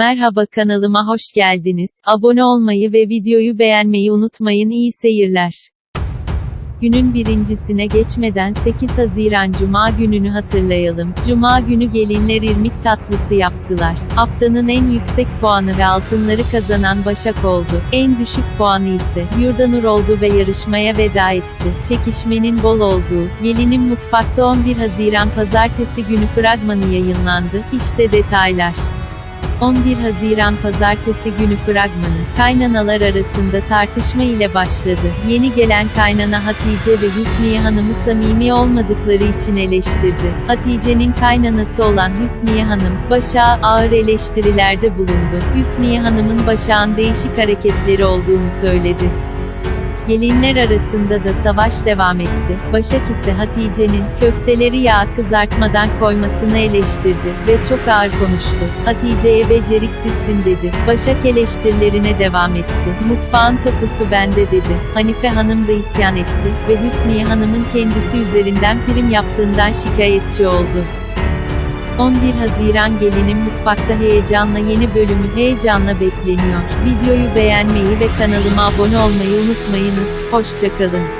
Merhaba kanalıma hoş geldiniz. Abone olmayı ve videoyu beğenmeyi unutmayın. İyi seyirler. Günün birincisine geçmeden 8 Haziran Cuma gününü hatırlayalım. Cuma günü gelinler irmik tatlısı yaptılar. Haftanın en yüksek puanı ve altınları kazanan Başak oldu. En düşük puanı ise Yurdanur oldu ve yarışmaya veda etti. Çekişmenin bol olduğu, Gelinin Mutfakta 11 Haziran Pazartesi günü fragmanı yayınlandı. İşte detaylar. 11 Haziran Pazartesi günü fragmanı, kaynanalar arasında tartışma ile başladı. Yeni gelen kaynana Hatice ve Hüsniye Hanım'ı samimi olmadıkları için eleştirdi. Hatice'nin kaynanası olan Hüsniye Hanım, Başak'a ağır eleştirilerde bulundu. Hüsniye Hanım'ın Başak'ın değişik hareketleri olduğunu söyledi. Gelinler arasında da savaş devam etti. Başak ise Hatice'nin köfteleri yağ kızartmadan koymasını eleştirdi ve çok ağır konuştu. Hatice'ye beceriksizsin dedi. Başak eleştirilerine devam etti. Mutfağın tapusu bende dedi. Hanife Hanım da isyan etti ve Hüsniye Hanım'ın kendisi üzerinden prim yaptığından şikayetçi oldu. 11 Haziran Gelinin Mutfakta heyecanla yeni bölümü heyecanla bekleniyor. Videoyu beğenmeyi ve kanalıma abone olmayı unutmayınız. Hoşçakalın.